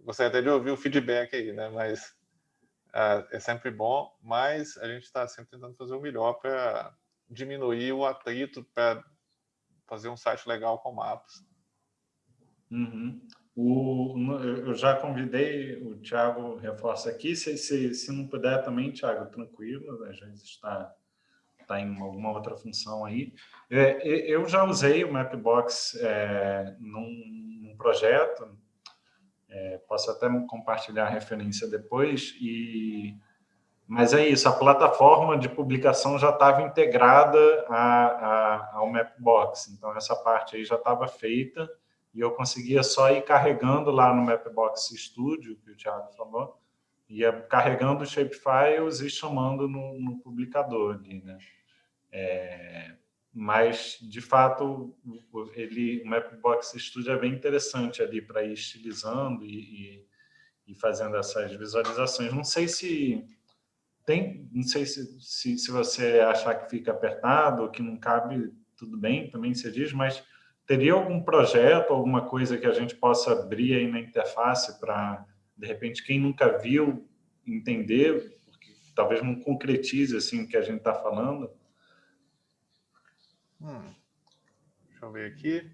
Gostaria até de ouvir o feedback aí, né? Mas uh, é sempre bom, mas a gente está sempre tentando fazer o melhor para diminuir o atrito, para fazer um site legal com mapas. Uhum. O, eu já convidei, o Thiago reforça aqui, se, se, se não puder também, Thiago, tranquilo, às vezes está, está em alguma outra função aí. É, eu já usei o Mapbox é, num, num, projeto, é, posso até compartilhar a referência depois, e, mas é isso, a plataforma de publicação já estava integrada a, a, ao Mapbox, então essa parte aí já estava feita, e eu conseguia só ir carregando lá no Mapbox Studio, que o Thiago falou, ia carregando os shapefiles e chamando no, no publicador ali, né? É, mas, de fato, ele, o Mapbox Studio é bem interessante ali para ir estilizando e, e, e, fazendo essas visualizações. Não sei se tem, não sei se, se, se você achar que fica apertado, que não cabe, tudo bem, também se diz, mas Teria algum projeto, alguma coisa que a gente possa abrir aí na interface para, de repente, quem nunca viu, entender, porque talvez não concretize assim o que a gente está falando? Hum. Deixa eu ver aqui.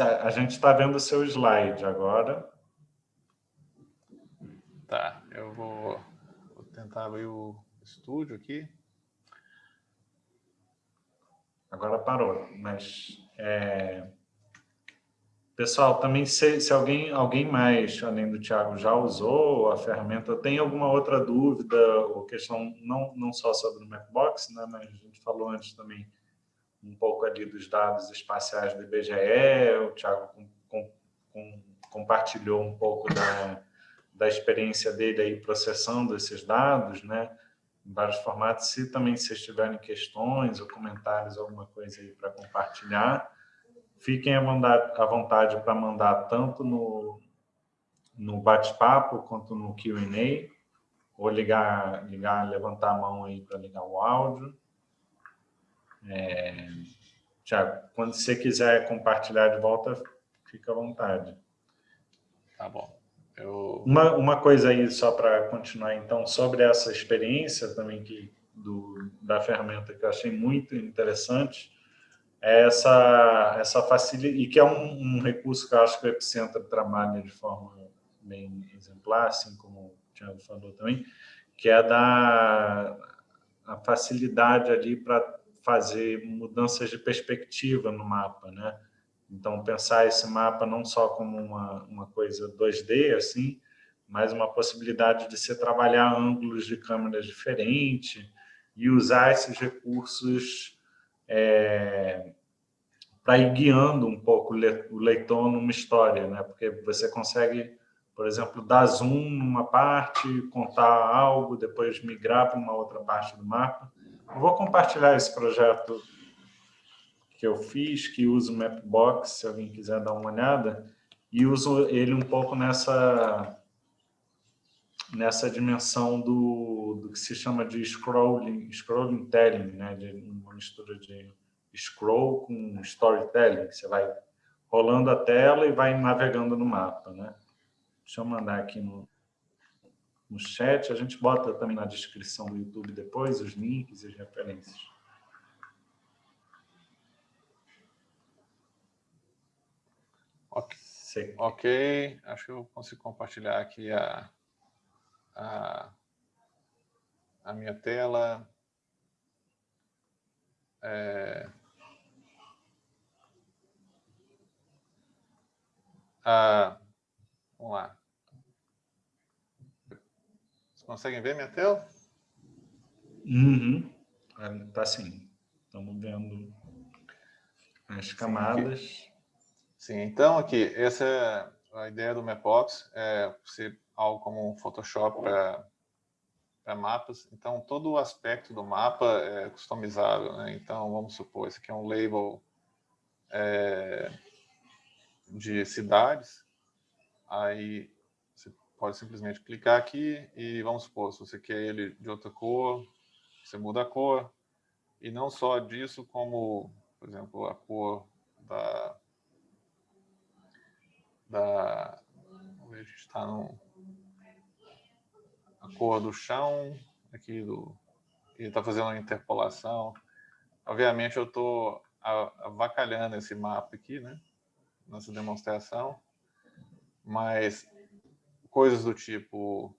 A, a gente está vendo o seu slide agora. Tá, eu vou, vou tentar abrir o estúdio aqui. Agora parou, mas é... Pessoal, também se, se, alguém, alguém mais, além do Thiago, já usou a ferramenta, tem alguma outra dúvida ou questão, não, não só sobre o Mapbox, né, mas a gente falou antes também um pouco ali dos dados espaciais do IBGE, o Thiago com, com, com, compartilhou um pouco da, da experiência dele aí processando esses dados, né, em vários formatos. Se também vocês tiverem questões ou comentários, alguma coisa aí para compartilhar, Fiquem à vontade para mandar tanto no, no bate-papo quanto no Q&A, ou ligar, ligar, levantar a mão aí para ligar o áudio. É, Tiago, quando você quiser compartilhar de volta, fica à vontade. Tá bom. Eu... Uma, uma coisa aí, só para continuar, então, sobre essa experiência também que, do, da ferramenta que eu achei muito interessante, essa, essa facilidade, e que é um, um, recurso que eu acho que o Epicentro trabalha de forma bem exemplar, assim como o Tiago falou também, que é da a facilidade ali para fazer mudanças de perspectiva no mapa, né? Então, pensar esse mapa não só como uma, uma coisa 2D, assim, mas uma possibilidade de você trabalhar ângulos de câmeras diferentes e usar esses recursos é, para ir guiando um pouco o leitor numa história, né? porque você consegue, por exemplo, dar zoom numa parte, contar algo, depois migrar para uma outra parte do mapa. Eu vou compartilhar esse projeto que eu fiz, que uso o Mapbox, se alguém quiser dar uma olhada, e uso ele um pouco nessa nessa dimensão do, do que se chama de scrolling, scrolling telling, né? de uma mistura de scroll com storytelling. Você vai rolando a tela e vai navegando no mapa. Né? Deixa eu mandar aqui no, no chat. A gente bota também na descrição do YouTube depois os links e as referências. Ok, ok. acho que eu consigo compartilhar aqui a, a, a minha tela. É... Ah, vamos lá. Vocês conseguem ver minha tela? Uhum. Tá sim. Estamos vendo as camadas. Sim, sim, então aqui, essa é a ideia do Mapbox, é ser algo como um Photoshop para mapas. Então, todo o aspecto do mapa é customizável. Né? Então, vamos supor, esse aqui é um label é, de cidades. Aí, você pode simplesmente clicar aqui e, vamos supor, se você quer ele de outra cor, você muda a cor. E não só disso, como, por exemplo, a cor da... da a gente está no a cor do chão aqui do ele está fazendo uma interpolação. Obviamente eu estou avacalhando esse mapa aqui, né? Nessa demonstração, mas coisas do tipo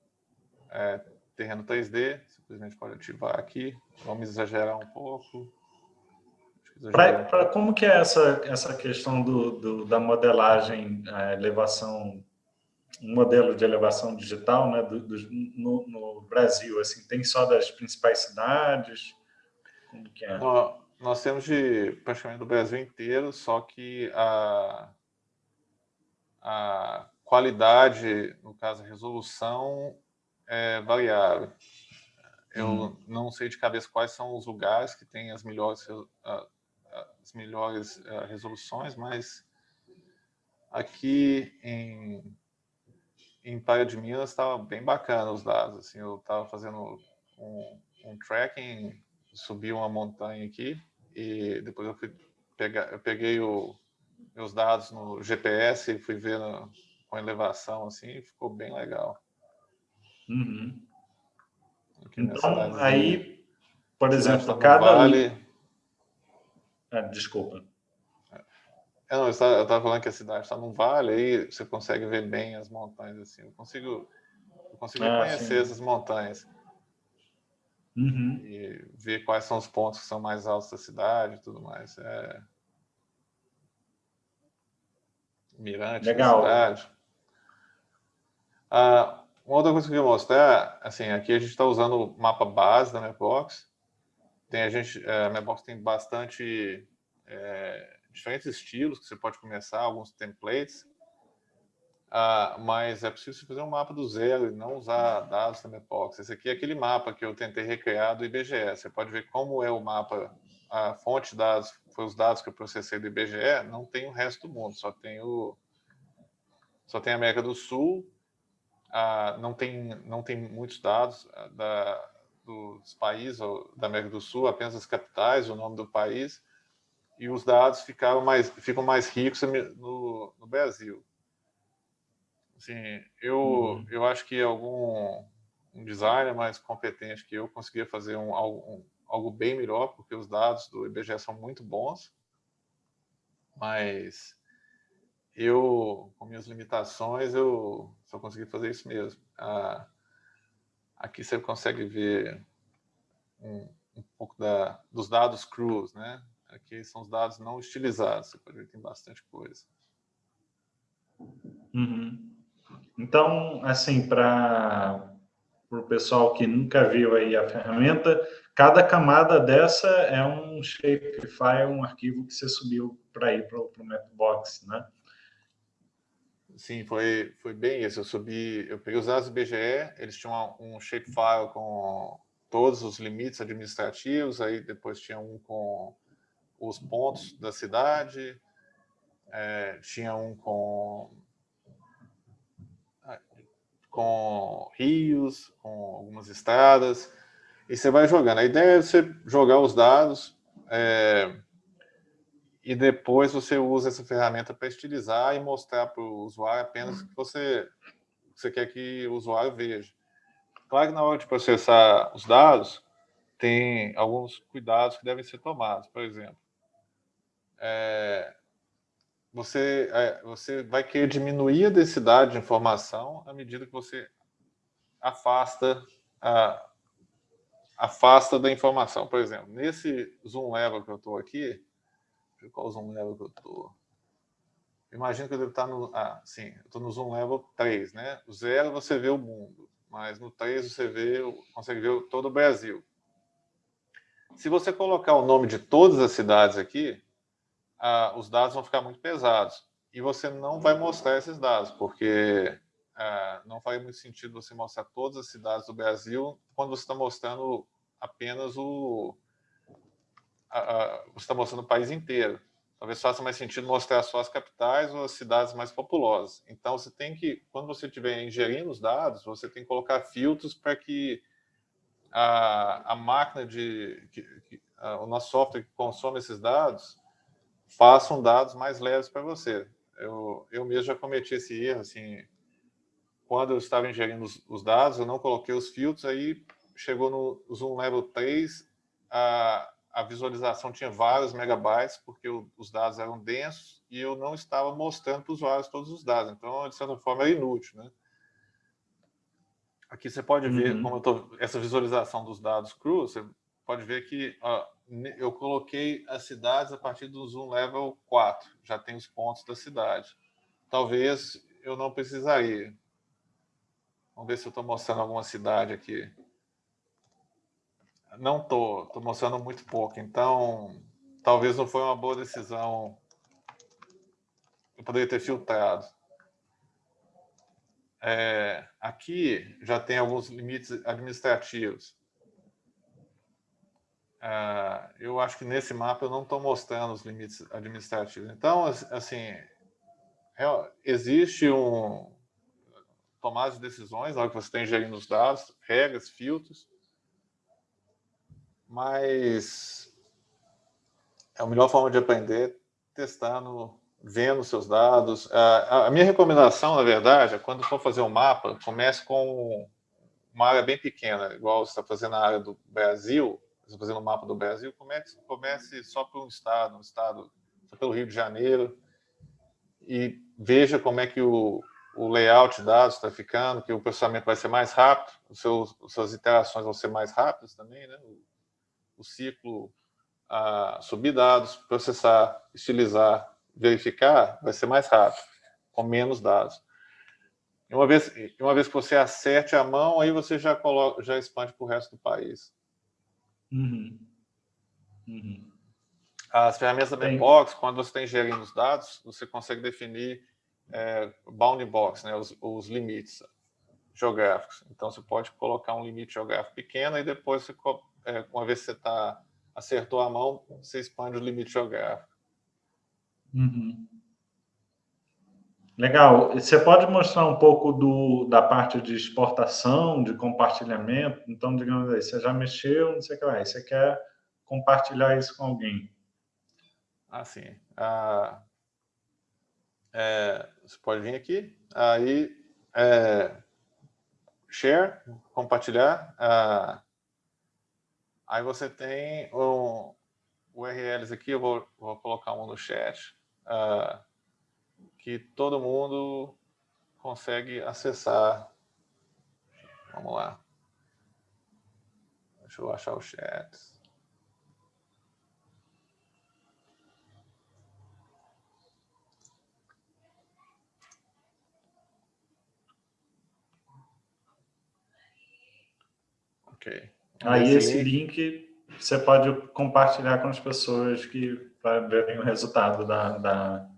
é, terreno 3D, simplesmente pode ativar aqui. Vamos exagerar um pouco. Pra, pra, como que é essa, essa questão do, do da modelagem, a elevação, um modelo de elevação digital né, do, do, no, no, Brasil? Assim, tem só das principais cidades? Como que é? Nós, nós temos de praticamente do Brasil inteiro, só que a, a qualidade, no caso a resolução, é variável. Eu hum. não sei de cabeça quais são os lugares que têm as melhores, as melhores eh, resoluções, mas aqui em, em Praia de Minas estava bem bacana os dados. Assim, eu estava fazendo um, um tracking, subi uma montanha aqui e depois eu fui pegar, eu peguei o, meus dados no GPS e fui ver no, com elevação assim, ficou bem legal. Uhum. Então, aí, por exemplo, cada... Vale... Ah, desculpa. É, não, eu estava falando que a cidade está num vale, aí você consegue ver bem as montanhas, assim. Eu consigo, eu consigo ah, conhecer sim. essas montanhas. Uhum. E ver quais são os pontos que são mais altos da cidade e tudo mais. É... Mirante Legal. da cidade. Ah, uma outra coisa que eu queria mostrar, assim, aqui a gente está usando o mapa base da Mapbox. Tem a gente, é, a Mapbox tem bastante é, diferentes estilos que você pode começar, alguns templates. Ah, mas é possível fazer um mapa do zero e não usar dados da Mapbox. Esse aqui é aquele mapa que eu tentei recriar do IBGE. Você pode ver como é o mapa, a fonte de dados, foi os dados que eu processei do IBGE, não tem o resto do mundo, só tem o só tem a América do Sul, ah, não, tem, não tem muitos dados ah, da, dos países da América do Sul, apenas as capitais, o nome do país, e os dados ficaram mais, ficam mais ricos no, no Brasil. Assim, eu, uhum. eu acho que algum um designer mais competente que eu conseguia fazer um, um, algo bem melhor, porque os dados do IBGE são muito bons, mas eu, com minhas limitações, eu só consegui fazer isso mesmo. Ah, aqui você consegue ver um, um pouco da, dos dados crus, né? Aqui são os dados não estilizados, você pode ver que tem bastante coisa. Uhum. Então, assim, para o pessoal que nunca viu aí a ferramenta, cada camada dessa é um shapefile, um arquivo que você subiu para ir para o Mapbox, né? Sim, foi, foi bem isso. Eu subi, eu peguei os dados do IBGE, eles tinham um shapefile com todos os limites administrativos, aí depois tinha um com os pontos da cidade, é, tinha um com, com rios, com algumas estradas, e você vai jogando. A ideia é você jogar os dados, é, e depois você usa essa ferramenta para estilizar e mostrar para o usuário apenas o que você, você quer que o usuário veja. Claro que na hora de processar os dados, tem alguns cuidados que devem ser tomados. Por exemplo, é, você, é, você vai querer diminuir a densidade de informação à medida que você afasta, a, afasta da informação. Por exemplo, nesse zoom level que eu estou aqui, qual zoom level que eu estou? imagina que eu devo estar no... Ah, sim, eu estou no Zoom Level 3, né? O 0 você vê o mundo, mas no 3 você vê, consegue ver todo o Brasil. Se você colocar o nome de todas as cidades aqui, ah, os dados vão ficar muito pesados. E você não vai mostrar esses dados, porque ah, não faz muito sentido você mostrar todas as cidades do Brasil quando você está mostrando apenas o... você está mostrando o país inteiro. Talvez faça mais sentido mostrar só as capitais ou as cidades mais populosas. Então, você tem que, quando você estiver ingerindo os dados, você tem que colocar filtros para que a, a máquina de... Que, que, a, o nosso software que consome esses dados façam dados mais leves para você. Eu, eu mesmo já cometi esse erro, assim, quando eu estava ingerindo os, os dados, eu não coloquei os filtros, aí chegou no Zoom Level 3, a, a visualização tinha vários megabytes, porque o, os dados eram densos, e eu não estava mostrando para os usuários todos os dados. Então, de certa forma, era inútil. Né? Aqui você pode ver uhum. como tô, essa visualização dos dados crus, você pode ver que ó, eu coloquei as cidades a partir do Zoom Level 4, já tem os pontos da cidade. Talvez eu não precisaria. Vamos ver se eu estou mostrando alguma cidade aqui. Não estou, estou mostrando muito pouco, então talvez não foi uma boa decisão. Eu poderia ter filtrado. É, aqui já tem alguns limites administrativos. É, eu acho que nesse mapa eu não estou mostrando os limites administrativos. Então, assim, existe um tomada de decisões na hora que você está ingerindo os dados, regras, filtros, mas é a melhor forma de aprender testando, vendo seus dados. A, minha recomendação, na verdade, é quando for fazer um mapa, comece com uma área bem pequena, igual você está fazendo na área do Brasil, você está fazendo um mapa do Brasil, comece, comece só por um estado, um estado, só pelo Rio de Janeiro, e veja como é que o, o layout de dados está ficando, que o processamento vai ser mais rápido, os seus, as suas interações vão ser mais rápidas também, né? O ciclo a subir dados, processar, estilizar, verificar, vai ser mais rápido, com menos dados. E uma vez, uma vez que você acerte a mão, aí você já, coloca, já expande para o resto do país. Uhum. Uhum. As ferramentas da Membox, quando você está ingerindo os dados, você consegue definir é, bounding box, né, os, os limites geográficos. Então, você pode colocar um limite geográfico pequeno e depois você é, uma vez que você tá, acertou a mão, você expande o limite geográfico. Uhum. Legal. Você pode mostrar um pouco do, da parte de exportação, de compartilhamento? Então, digamos aí, você já mexeu, não sei o que lá, você quer compartilhar isso com alguém. Ah, sim. Ah, é, você pode vir aqui, aí, é, share, compartilhar, ah, Aí você tem um, URLs aqui, eu vou, vou colocar um no chat, uh, que todo mundo consegue acessar. Vamos lá. Deixa eu achar o chat. Ok. Aí esse link. link você pode compartilhar com as pessoas que para verem o resultado da, da,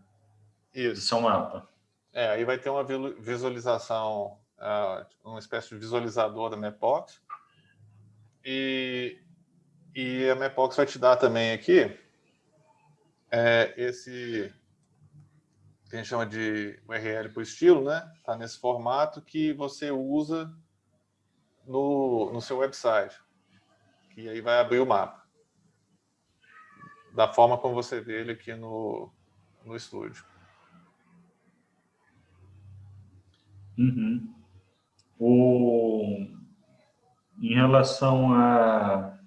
do seu mapa. É, aí vai ter uma visualização, uh, uma espécie de visualizador da Mapbox. E, e a Mapbox vai te dar também aqui é, esse que a gente chama de URL por estilo, né? Está nesse formato que você usa no, no seu website e aí vai abrir o mapa. Da forma como você vê ele aqui no, no estúdio. Uhum. O... Em relação a...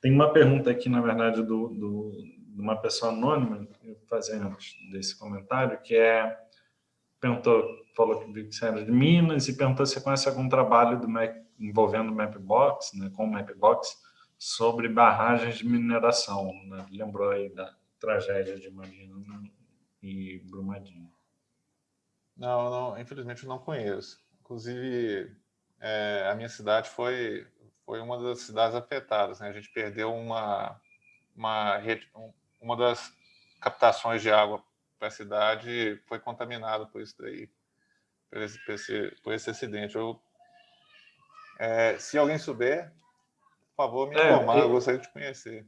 Tem uma pergunta aqui, na verdade, do, do, de uma pessoa anônima, fazendo desse comentário, que é... Perguntou, falou que era de Minas e perguntou se conhece algum trabalho do Mac, envolvendo Mapbox, né, com Mapbox, sobre barragens de mineração. Né? Lembrou aí da tragédia de Marina. e Brumadinho. Não, não, infelizmente eu não conheço. Inclusive, é, a minha cidade foi, foi uma das cidades afetadas. Né? A gente perdeu uma, uma, rede, uma das captações de água para a cidade foi contaminada por isso daí, por esse, por esse, por esse acidente. Eu, é, se alguém souber, por favor, me é, informar, eu gostaria de conhecer.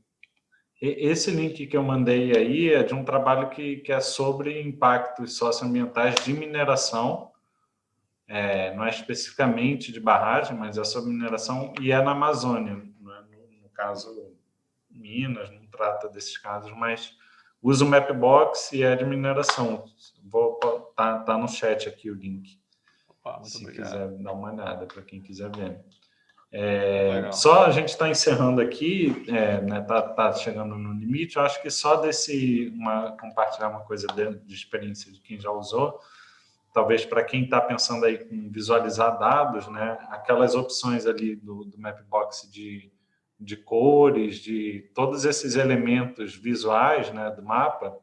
Esse link que eu mandei aí é de um trabalho que, que é sobre impactos socioambientais de mineração, é, não é especificamente de barragem, mas é sobre mineração e é na Amazônia, né? no, no, caso Minas, não trata desses casos, mas usa o Mapbox e é de mineração. Vou tá, tá no chat aqui o link, Opa, se obrigado. quiser dar uma olhada, para quem quiser ver. É, só a gente está encerrando aqui, é, né, tá, tá, chegando no limite, eu acho que só desse, uma, compartilhar uma coisa de, de experiência de quem já usou, talvez para quem está pensando aí em visualizar dados, né, aquelas opções ali do, do Mapbox de, de cores, de todos esses elementos visuais né, do mapa,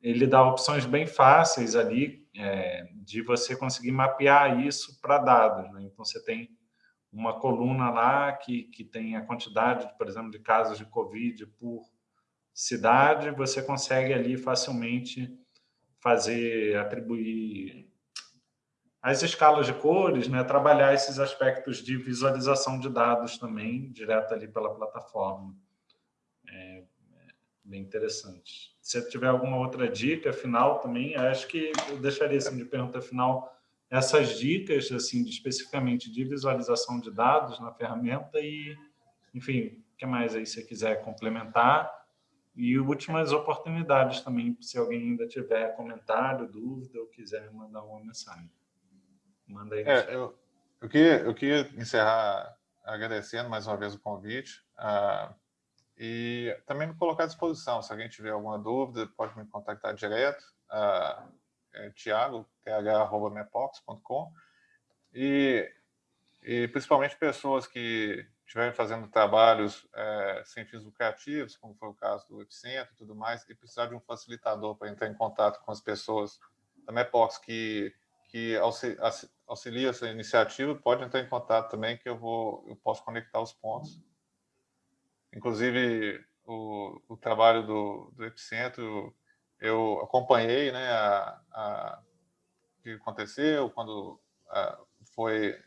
ele dá opções bem fáceis ali é, de você conseguir mapear isso para dados. Né? Então, você tem uma coluna lá que, que tem a quantidade, por exemplo, de casos de Covid por cidade, você consegue ali facilmente fazer, atribuir as escalas de cores, né, trabalhar esses aspectos de visualização de dados também, direto ali pela plataforma. É, é bem interessante. Se tiver alguma outra dica final também, acho que eu deixaria assim, de pergunta final essas dicas, assim, de, especificamente de visualização de dados na ferramenta e, enfim, o que mais aí você quiser complementar. E últimas oportunidades também, se alguém ainda tiver comentário, dúvida ou quiser mandar uma mensagem. Manda aí. É, eu, eu, queria, eu queria encerrar agradecendo mais uma vez o convite uh, e também me colocar à disposição. Se alguém tiver alguma dúvida, pode me contactar direto. Uh, é, Tiago, th.mepox.com, e, e principalmente pessoas que estiverem fazendo trabalhos é, sem fins lucrativos, como foi o caso do Epicentro e tudo mais, e precisar de um facilitador para entrar em contato com as pessoas da Mepox que, que auxilia essa iniciativa, pode entrar em contato também, que eu, vou, eu posso conectar os pontos. Inclusive, o, o trabalho do, do Epicentro eu acompanhei né, a, a, o que aconteceu quando a, foi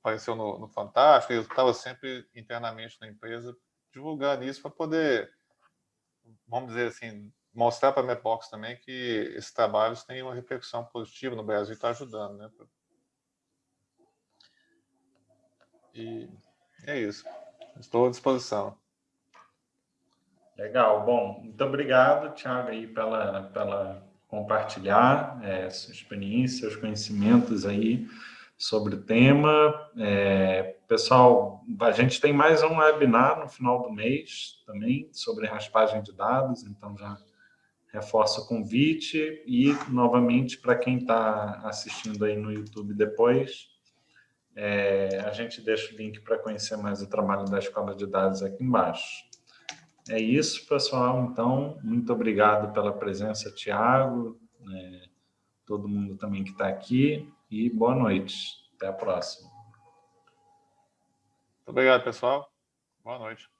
apareceu no, no Fantástico, eu estava sempre internamente na empresa divulgando isso para poder, vamos dizer assim, mostrar para a Mepox também que esses trabalhos têm uma repercussão positiva no Brasil e está ajudando. Né? E é isso. Estou à disposição. Legal, bom, muito obrigado, Thiago, aí pela, pela compartilhar é, sua experiência, seus conhecimentos aí sobre o tema. É, pessoal, a gente tem mais um webinar no final do mês também sobre raspagem de dados, então já reforço o convite e, novamente, para quem está assistindo aí no YouTube depois, é, a gente deixa o link para conhecer mais o trabalho da Escola de Dados aqui embaixo. É isso, pessoal. Então, muito obrigado pela presença, Tiago, né, todo mundo também que está aqui, e boa noite. Até a próxima. Muito obrigado, pessoal. Boa noite.